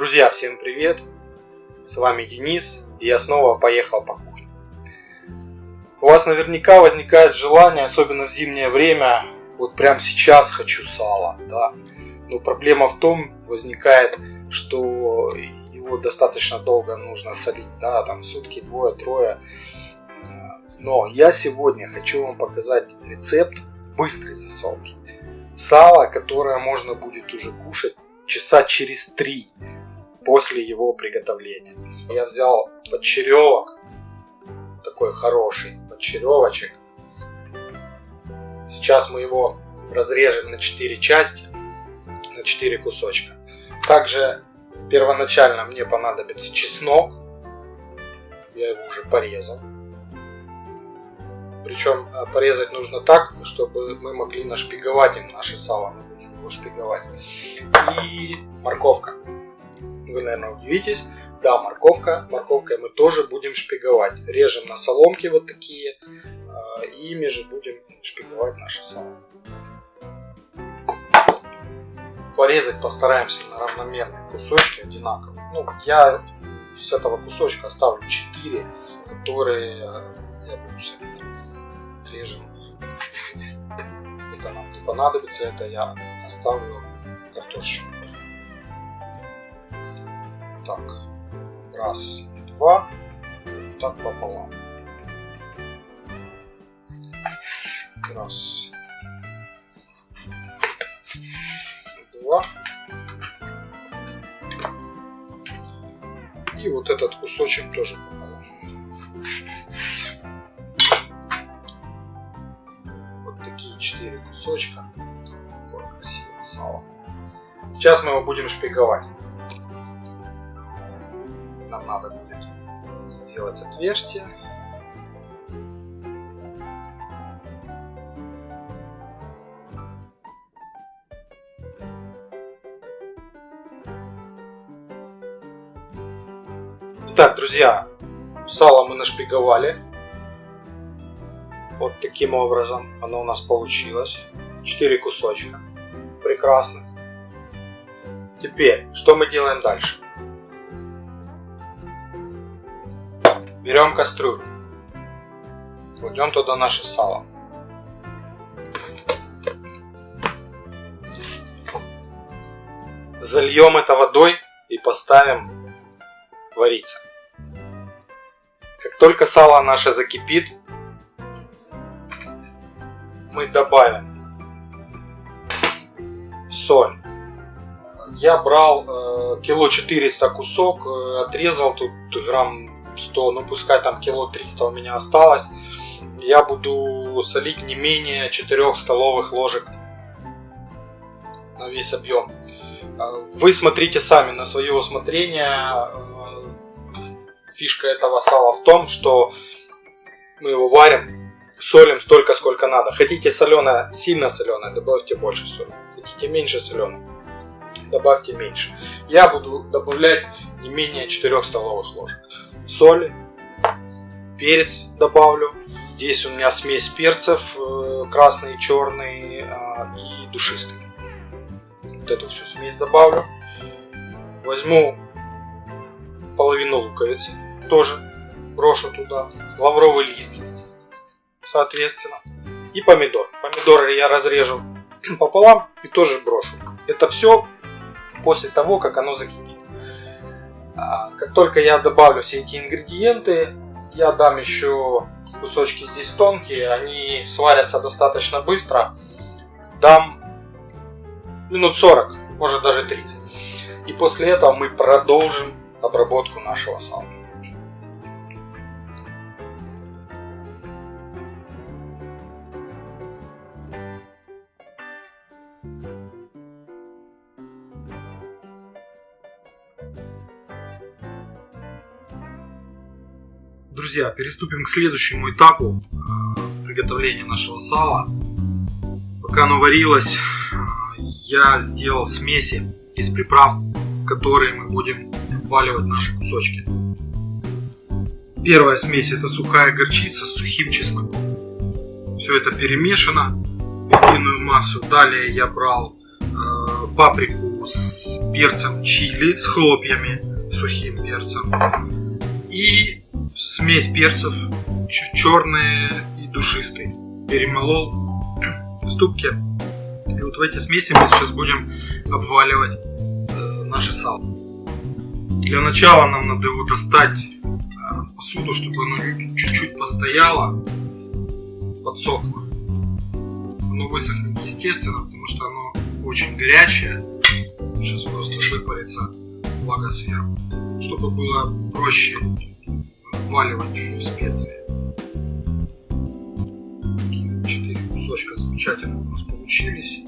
Друзья, всем привет! С вами Денис, и я снова поехал по кухне. У вас наверняка возникает желание, особенно в зимнее время, вот прямо сейчас хочу сала, да. Но проблема в том возникает, что его достаточно долго нужно солить, да, там сутки, двое, трое. Но я сегодня хочу вам показать рецепт быстрой засолки. Сало, которое можно будет уже кушать часа через три после его приготовления. Я взял подчеревок, такой хороший подчеревочек. Сейчас мы его разрежем на 4 части, на 4 кусочка. Также первоначально мне понадобится чеснок. Я его уже порезал. Причем э, порезать нужно так, чтобы мы могли нашпиговать им наше сало. Мы будем его шпиговать. И морковка. Вы, наверное, удивитесь. Да, морковка. Морковкой мы тоже будем шпиговать. Режем на соломки вот такие. А, и ими же будем шпиговать наше сало. Порезать постараемся на равномерные кусочки одинаковые. Ну, я с этого кусочка оставлю 4, которые я буду солить. Режем. Это нам не понадобится, это я оставлю картошечку. Так, раз, два, так пополам. Раз, два. И вот этот кусочек тоже пополам. Вот такие четыре кусочка. Такое красивое сало. Сейчас мы его будем шпиговать нам надо будет сделать отверстие. Итак, друзья, сало мы нашпиговали. Вот таким образом оно у нас получилось. Четыре кусочка. Прекрасно. Теперь, что мы делаем дальше? Берем кастрюлю. Кладем туда наше сало. Зальем это водой и поставим вариться. Как только сало наше закипит, мы добавим соль. Я брал э, кило 400 кусок, э, отрезал тут грамм 100, ну пускай там кило 300 у меня осталось. Я буду солить не менее 4 столовых ложек на весь объем. А, вы смотрите сами на свое усмотрение. А, фишка этого сала в том, что мы его варим, солим столько, сколько надо. Хотите соленое, сильно соленое, добавьте больше соли. Хотите меньше соленое, добавьте меньше. Я буду добавлять не менее 4 столовых ложек соли, перец добавлю. Здесь у меня смесь перцев, э, красный, черный а, и душистый. Вот эту всю смесь добавлю. Возьму половину луковицы, тоже брошу туда. Лавровый лист, соответственно. И помидор. Помидоры я разрежу пополам и тоже брошу. Это все после того, как оно закипит. А, как только я добавлю все эти ингредиенты, я дам еще кусочки здесь тонкие, они сварятся достаточно быстро. Дам минут 40, может даже 30. И после этого мы продолжим обработку нашего сала. Друзья, переступим к следующему этапу приготовления нашего сала. Пока оно варилось, я сделал смеси из приправ, которые мы будем обваливать наши кусочки. Первая смесь это сухая горчица с сухим чесноком. Все это перемешано в единую массу. Далее я брал э, паприку с перцем чили, с хлопьями, сухим перцем. И смесь перцев черные и душистый. Перемолол в ступке. И вот в эти смеси мы сейчас будем обваливать э, наше сало. Для начала нам надо его достать э, посуду, чтобы оно чуть-чуть постояло, подсохло. Оно высохнет естественно, потому что оно очень горячее. Сейчас просто выпарится влага сверху. Чтобы было проще вваливать в специи. Такие четыре кусочка замечательно у нас получились.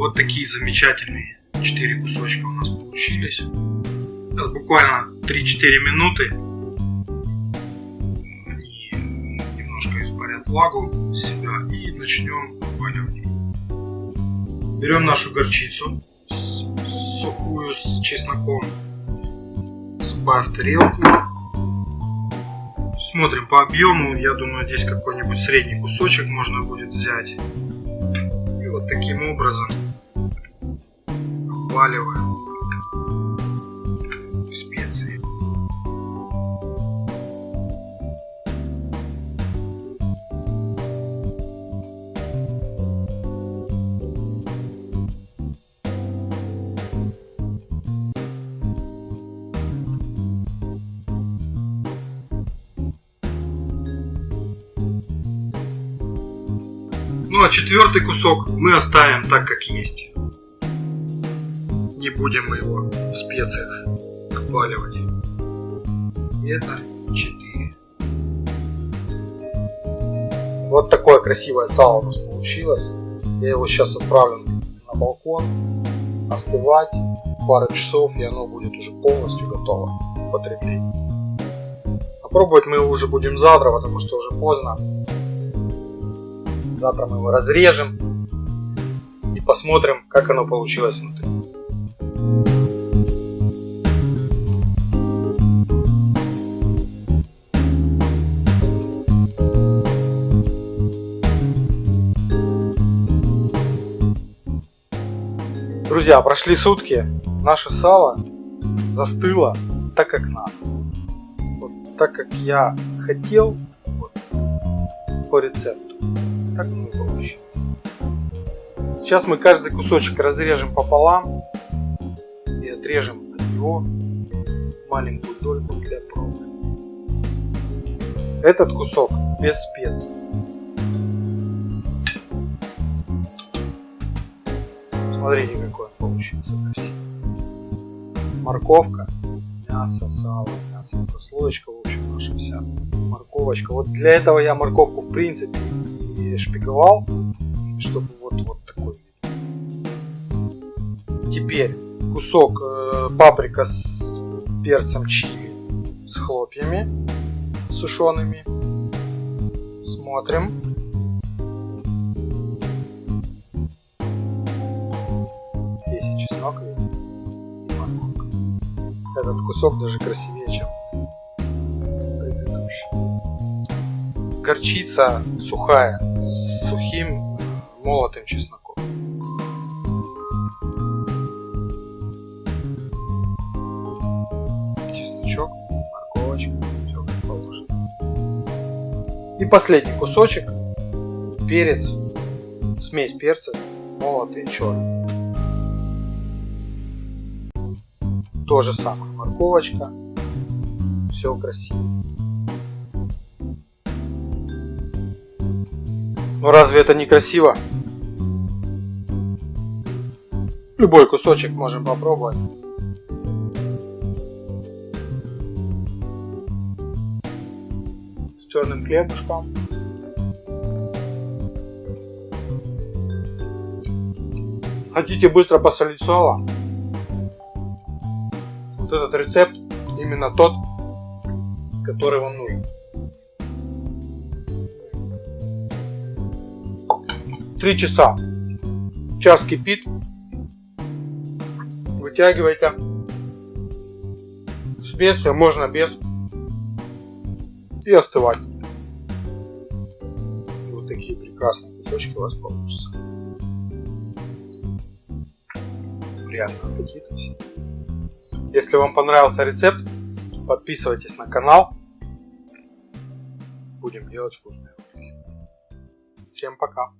Вот такие замечательные 4 кусочка у нас получились. Сейчас буквально 3-4 минуты. Они немножко испарят влагу с себя и начнем обваливать. Берем нашу горчицу сухую с чесноком, сыпаем в тарелку. Смотрим по объему, я думаю здесь какой-нибудь средний кусочек можно будет взять. И вот таким образом обваливаем специи. Ну а четвертый кусок мы оставим так, как есть не будем мы его в специях обваливать. Это 4. Вот такое красивое сало у нас получилось. Я его сейчас отправлю на балкон остывать пару часов и оно будет уже полностью готово к потреблению. Попробовать мы его уже будем завтра, потому что уже поздно. Завтра мы его разрежем и посмотрим, как оно получилось внутри. Друзья, прошли сутки, наше сало застыло так, как надо. Вот, так, как я хотел вот, по рецепту. Так и получилось. Сейчас мы каждый кусочек разрежем пополам и отрежем от него маленькую дольку для пробы. Этот кусок без специй. Смотрите, какой получился. Морковка, мясо, сало, мясо, прослоечка, в общем, наша вся морковочка. Вот для этого я морковку, в принципе, и шпиговал, чтобы вот, вот такой Теперь кусок э, паприка с перцем чили, с хлопьями сушеными. Смотрим. Этот кусок даже красивее, чем предыдущий. Горчица сухая, с сухим э, молотым чесноком. Чесночок, морковочка, все как положено. И последний кусочек, перец, смесь перца, молотый черный. то же самое, морковочка, все красиво. Ну разве это не красиво? Любой кусочек можем попробовать. С черным хлебушком. Хотите быстро посолить сало? Вот этот рецепт именно тот, который вам нужен. Три часа. Час кипит. Вытягивайте. Специя можно без. И остывать. Вот такие прекрасные кусочки у вас получатся. Приятного аппетита всем. Если вам понравился рецепт, подписывайтесь на канал. Будем делать вкусные ролики. Всем пока.